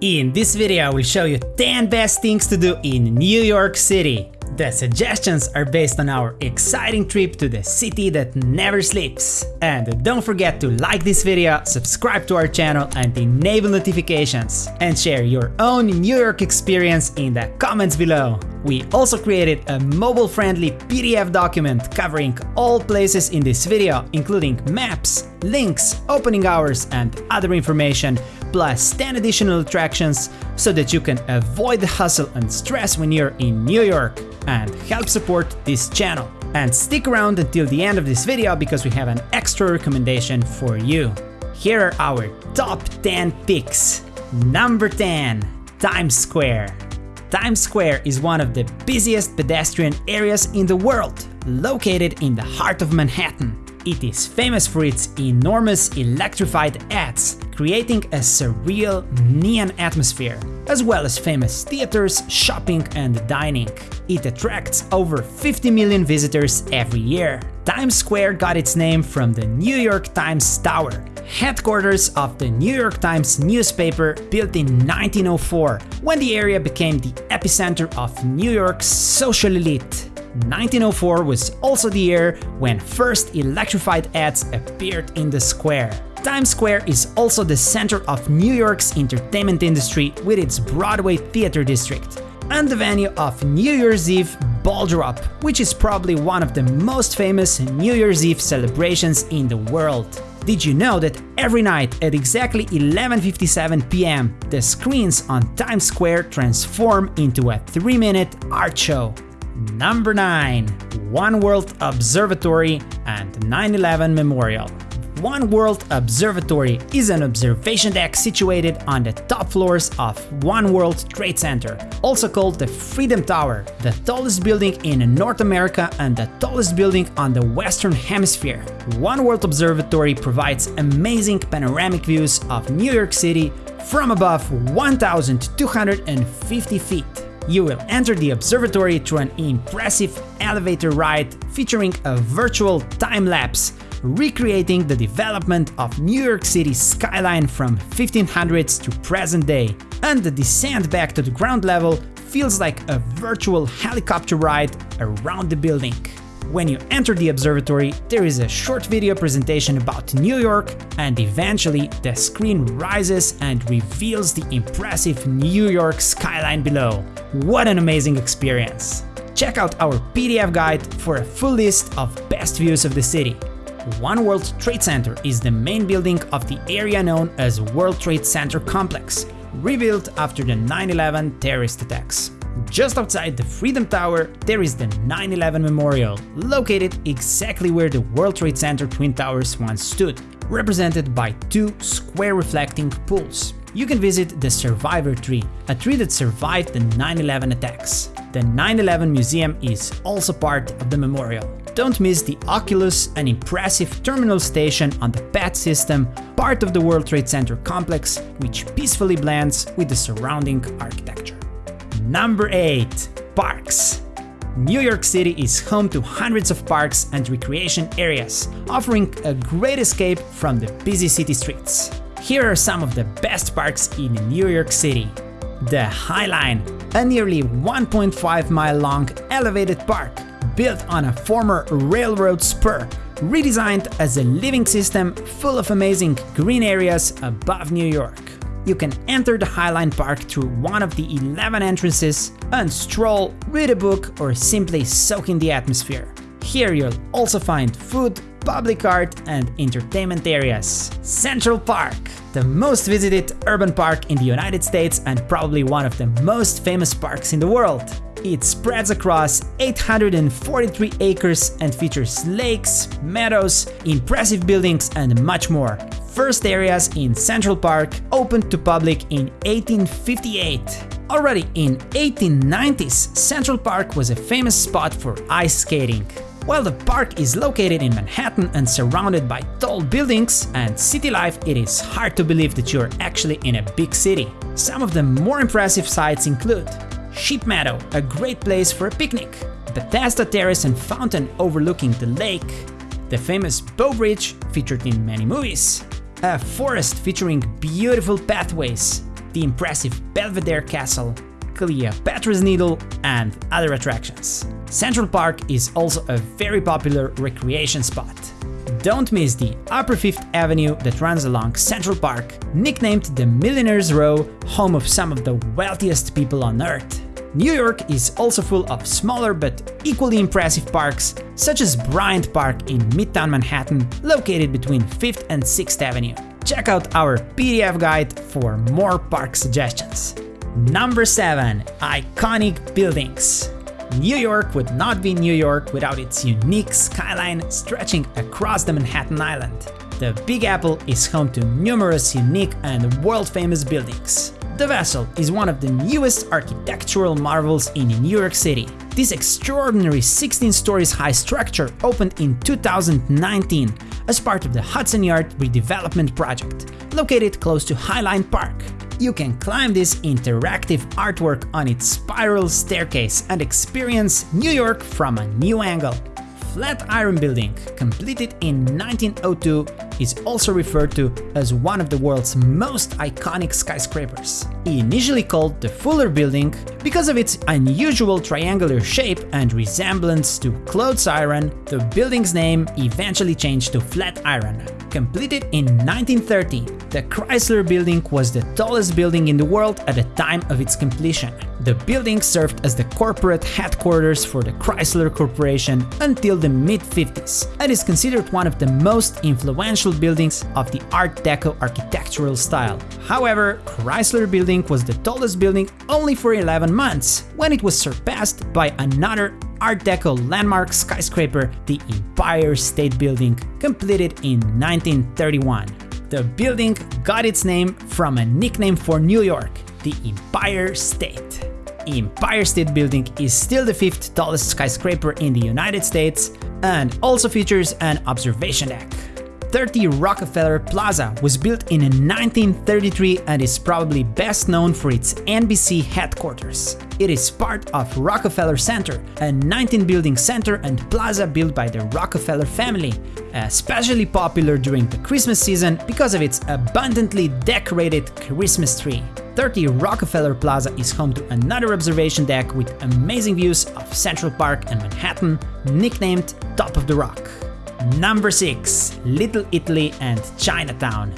In this video I will show you 10 best things to do in New York City. The suggestions are based on our exciting trip to the city that never sleeps. And don't forget to like this video, subscribe to our channel and enable notifications. And share your own New York experience in the comments below. We also created a mobile-friendly PDF document covering all places in this video, including maps, links, opening hours and other information, plus 10 additional attractions so that you can avoid the hustle and stress when you're in New York and help support this channel. And stick around until the end of this video because we have an extra recommendation for you. Here are our top 10 picks. Number 10, Times Square. Times Square is one of the busiest pedestrian areas in the world, located in the heart of Manhattan. It is famous for its enormous electrified ads, creating a surreal neon atmosphere, as well as famous theaters, shopping and dining. It attracts over 50 million visitors every year. Times Square got its name from the New York Times Tower, headquarters of the New York Times newspaper built in 1904, when the area became the epicenter of New York's social elite. 1904 was also the year when first electrified ads appeared in the square. Times Square is also the center of New York's entertainment industry with its Broadway theater district, and the venue of New Year's Eve Ball Drop, which is probably one of the most famous New Year's Eve celebrations in the world. Did you know that every night at exactly 11.57 pm, the screens on Times Square transform into a 3-minute art show? Number 9. One World Observatory and 9-11 Memorial. One World Observatory is an observation deck situated on the top floors of One World Trade Center, also called the Freedom Tower, the tallest building in North America and the tallest building on the Western Hemisphere. One World Observatory provides amazing panoramic views of New York City from above 1,250 feet. You will enter the observatory through an impressive elevator ride featuring a virtual time-lapse, recreating the development of New York City's skyline from 1500s to present day. And the descent back to the ground level feels like a virtual helicopter ride around the building. When you enter the observatory, there is a short video presentation about New York, and eventually the screen rises and reveals the impressive New York skyline below. What an amazing experience! Check out our PDF guide for a full list of best views of the city. One World Trade Center is the main building of the area known as World Trade Center Complex, rebuilt after the 9-11 terrorist attacks. Just outside the Freedom Tower, there is the 9-11 Memorial, located exactly where the World Trade Center Twin Towers once stood, represented by two square reflecting pools. You can visit the Survivor Tree, a tree that survived the 9-11 attacks. The 9-11 Museum is also part of the memorial. Don't miss the Oculus, an impressive terminal station on the PATH system, part of the World Trade Center complex, which peacefully blends with the surrounding architecture. Number 8. Parks New York City is home to hundreds of parks and recreation areas, offering a great escape from the busy city streets. Here are some of the best parks in New York City. The High Line, a nearly 1.5 mile long elevated park built on a former railroad spur, redesigned as a living system full of amazing green areas above New York you can enter the Highline Park through one of the 11 entrances and stroll, read a book or simply soak in the atmosphere. Here you'll also find food, public art and entertainment areas. Central Park, the most visited urban park in the United States and probably one of the most famous parks in the world. It spreads across 843 acres and features lakes, meadows, impressive buildings and much more first areas in Central Park opened to public in 1858. Already in 1890s, Central Park was a famous spot for ice skating. While the park is located in Manhattan and surrounded by tall buildings and city life, it is hard to believe that you're actually in a big city. Some of the more impressive sites include Sheep Meadow, a great place for a picnic, The Bethesda Terrace and Fountain overlooking the lake, the famous Bow Bridge, featured in many movies, a forest featuring beautiful pathways, the impressive Belvedere Castle, Cleopatra's Needle, and other attractions. Central Park is also a very popular recreation spot. Don't miss the Upper Fifth Avenue that runs along Central Park, nicknamed the Millionaire's Row, home of some of the wealthiest people on earth. New York is also full of smaller but equally impressive parks, such as Bryant Park in Midtown Manhattan, located between 5th and 6th Avenue. Check out our PDF guide for more park suggestions. Number 7. Iconic Buildings New York would not be New York without its unique skyline stretching across the Manhattan Island. The Big Apple is home to numerous unique and world-famous buildings. The Vessel is one of the newest architectural marvels in New York City. This extraordinary 16 stories high structure opened in 2019 as part of the Hudson Yard redevelopment project, located close to Highline Park. You can climb this interactive artwork on its spiral staircase and experience New York from a new angle. Flatiron Building, completed in 1902, is also referred to as one of the world's most iconic skyscrapers. Initially called the Fuller Building because of its unusual triangular shape and resemblance to clothes iron, the building's name eventually changed to Flatiron. Completed in 1930, the Chrysler Building was the tallest building in the world at the time of its completion. The building served as the corporate headquarters for the Chrysler Corporation until the mid-50s and is considered one of the most influential buildings of the Art Deco architectural style. However, Chrysler Building was the tallest building only for 11 months, when it was surpassed by another Art Deco landmark skyscraper, the Empire State Building, completed in 1931. The building got its name from a nickname for New York, the Empire State. Empire State Building is still the fifth tallest skyscraper in the United States and also features an observation deck. 30 Rockefeller Plaza was built in 1933 and is probably best known for its NBC headquarters. It is part of Rockefeller Center, a 19-building center and plaza built by the Rockefeller family, especially popular during the Christmas season because of its abundantly decorated Christmas tree. 30 Rockefeller Plaza is home to another observation deck with amazing views of Central Park and Manhattan, nicknamed Top of the Rock. Number 6. Little Italy and Chinatown.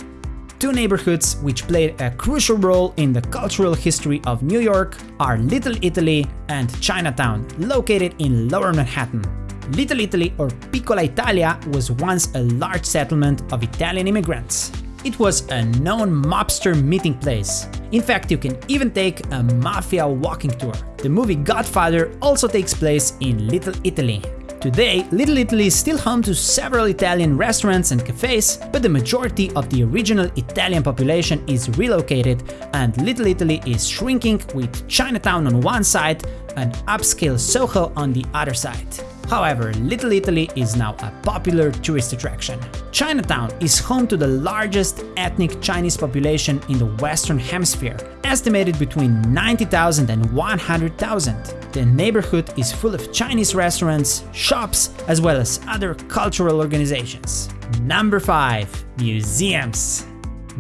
Two neighborhoods which played a crucial role in the cultural history of New York are Little Italy and Chinatown, located in Lower Manhattan. Little Italy or Piccola Italia was once a large settlement of Italian immigrants. It was a known mobster meeting place. In fact, you can even take a mafia walking tour. The movie Godfather also takes place in Little Italy. Today, Little Italy is still home to several Italian restaurants and cafes, but the majority of the original Italian population is relocated and Little Italy is shrinking with Chinatown on one side and upscale Soho on the other side. However, Little Italy is now a popular tourist attraction. Chinatown is home to the largest ethnic Chinese population in the Western Hemisphere, estimated between 90,000 and 100,000. The neighborhood is full of Chinese restaurants, shops, as well as other cultural organizations. Number 5. Museums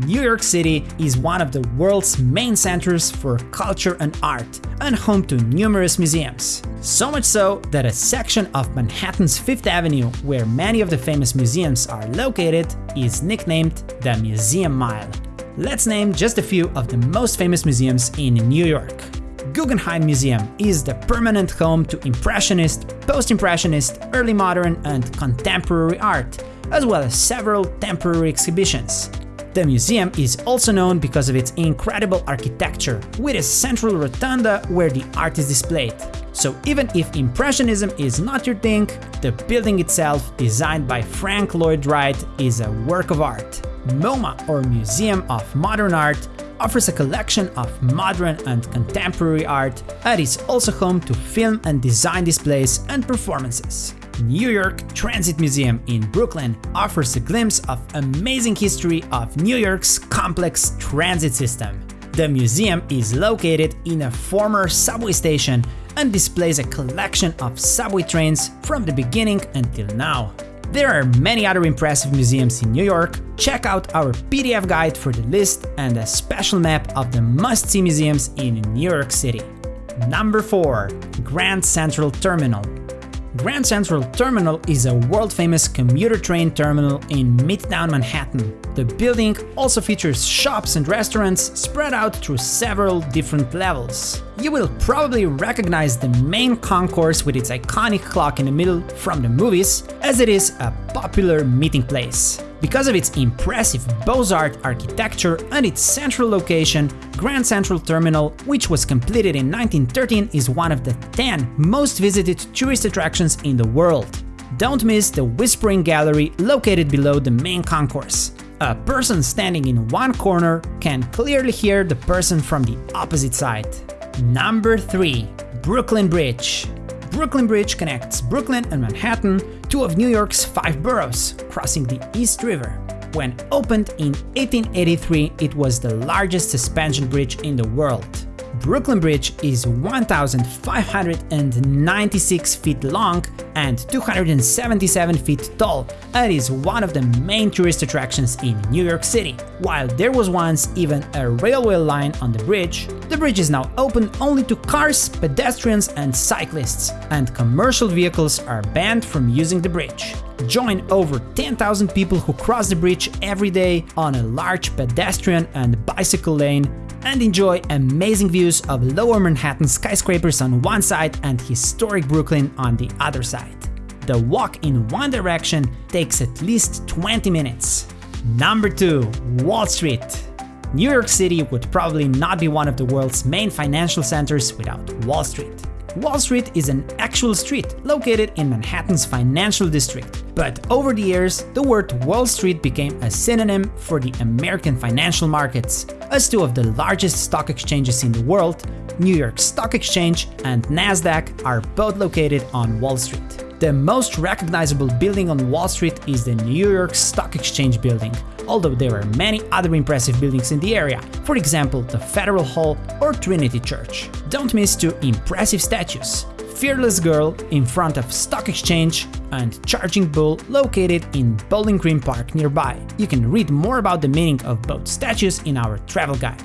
New York City is one of the world's main centers for culture and art, and home to numerous museums. So much so that a section of Manhattan's Fifth Avenue, where many of the famous museums are located, is nicknamed the Museum Mile. Let's name just a few of the most famous museums in New York. Guggenheim Museum is the permanent home to Impressionist, Post-Impressionist, Early Modern and Contemporary art, as well as several temporary exhibitions. The museum is also known because of its incredible architecture, with a central rotunda where the art is displayed. So even if Impressionism is not your thing, the building itself, designed by Frank Lloyd Wright, is a work of art. MoMA, or Museum of Modern Art, offers a collection of modern and contemporary art and is also home to film and design displays and performances. New York Transit Museum in Brooklyn offers a glimpse of amazing history of New York's complex transit system. The museum is located in a former subway station and displays a collection of subway trains from the beginning until now. There are many other impressive museums in New York, check out our PDF guide for the list and a special map of the must-see museums in New York City. Number 4. Grand Central Terminal Grand Central Terminal is a world-famous commuter train terminal in Midtown Manhattan. The building also features shops and restaurants spread out through several different levels. You will probably recognize the main concourse with its iconic clock in the middle from the movies, as it is a popular meeting place. Because of its impressive Beaux-Arts architecture and its central location, Grand Central Terminal, which was completed in 1913, is one of the 10 most visited tourist attractions in the world. Don't miss the Whispering Gallery located below the main concourse. A person standing in one corner can clearly hear the person from the opposite side. Number 3. Brooklyn Bridge Brooklyn Bridge connects Brooklyn and Manhattan, two of New York's five boroughs, crossing the East River. When opened in 1883, it was the largest suspension bridge in the world. Brooklyn Bridge is 1,596 feet long and 277 feet tall and is one of the main tourist attractions in New York City. While there was once even a railway line on the bridge, the bridge is now open only to cars, pedestrians and cyclists, and commercial vehicles are banned from using the bridge. Join over 10,000 people who cross the bridge every day on a large pedestrian and bicycle lane and enjoy amazing views of lower Manhattan skyscrapers on one side and historic Brooklyn on the other side. The walk in one direction takes at least 20 minutes. Number 2. Wall Street New York City would probably not be one of the world's main financial centers without Wall Street. Wall Street is an actual street located in Manhattan's financial district, but over the years, the word Wall Street became a synonym for the American financial markets, as two of the largest stock exchanges in the world, New York Stock Exchange and Nasdaq, are both located on Wall Street. The most recognizable building on Wall Street is the New York Stock Exchange building, although there are many other impressive buildings in the area, for example the Federal Hall or Trinity Church. Don't miss two impressive statues. Fearless Girl in front of Stock Exchange and Charging Bull located in Bowling Green Park nearby. You can read more about the meaning of both statues in our travel guide.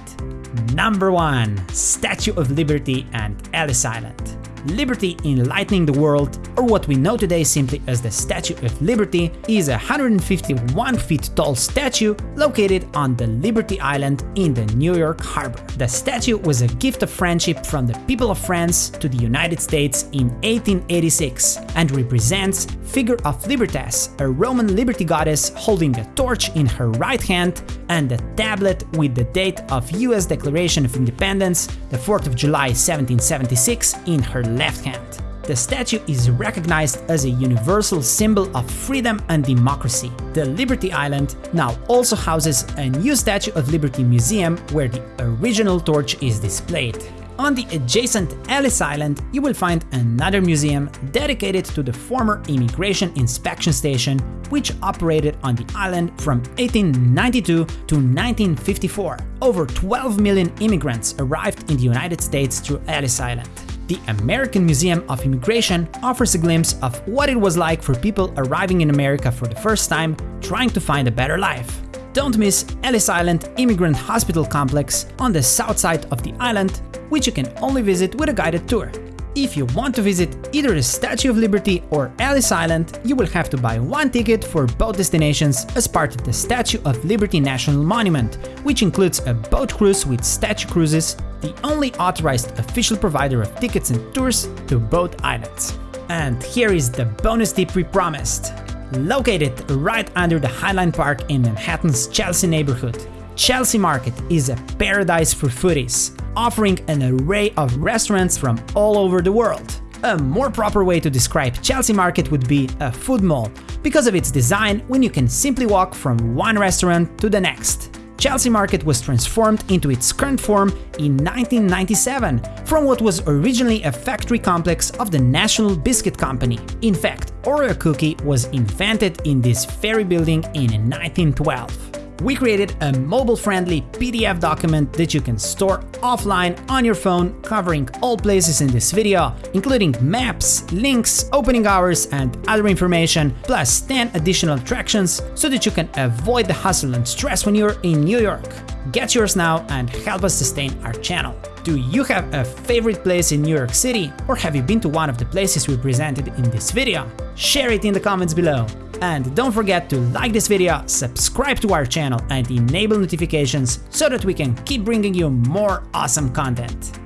Number 1. Statue of Liberty and Ellis Island Liberty Enlightening the World, or what we know today simply as the Statue of Liberty, is a 151 feet tall statue located on the Liberty Island in the New York harbor. The statue was a gift of friendship from the people of France to the United States in 1886 and represents figure of Libertas, a Roman liberty goddess holding a torch in her right hand and a tablet with the date of US Declaration of Independence, the 4th of July 1776, in her left hand. The statue is recognized as a universal symbol of freedom and democracy. The Liberty Island now also houses a new Statue of Liberty museum where the original torch is displayed. On the adjacent Ellis Island, you will find another museum dedicated to the former Immigration Inspection Station, which operated on the island from 1892 to 1954. Over 12 million immigrants arrived in the United States through Ellis Island. The American Museum of Immigration offers a glimpse of what it was like for people arriving in America for the first time, trying to find a better life. Don't miss Ellis Island Immigrant Hospital Complex on the south side of the island, which you can only visit with a guided tour. If you want to visit either the Statue of Liberty or Ellis Island, you will have to buy one ticket for both destinations as part of the Statue of Liberty National Monument, which includes a boat cruise with Statue Cruises, the only authorized official provider of tickets and tours to both islands. And here is the bonus tip we promised. Located right under the Highline Park in Manhattan's Chelsea neighborhood, Chelsea Market is a paradise for foodies, offering an array of restaurants from all over the world. A more proper way to describe Chelsea Market would be a food mall, because of its design when you can simply walk from one restaurant to the next. Chelsea Market was transformed into its current form in 1997 from what was originally a factory complex of the National Biscuit Company. In fact, Oreo cookie was invented in this very building in 1912. We created a mobile-friendly PDF document that you can store offline on your phone, covering all places in this video, including maps, links, opening hours, and other information, plus 10 additional attractions so that you can avoid the hustle and stress when you're in New York. Get yours now and help us sustain our channel. Do you have a favorite place in New York City, or have you been to one of the places we presented in this video? Share it in the comments below. And don't forget to like this video, subscribe to our channel and enable notifications so that we can keep bringing you more awesome content.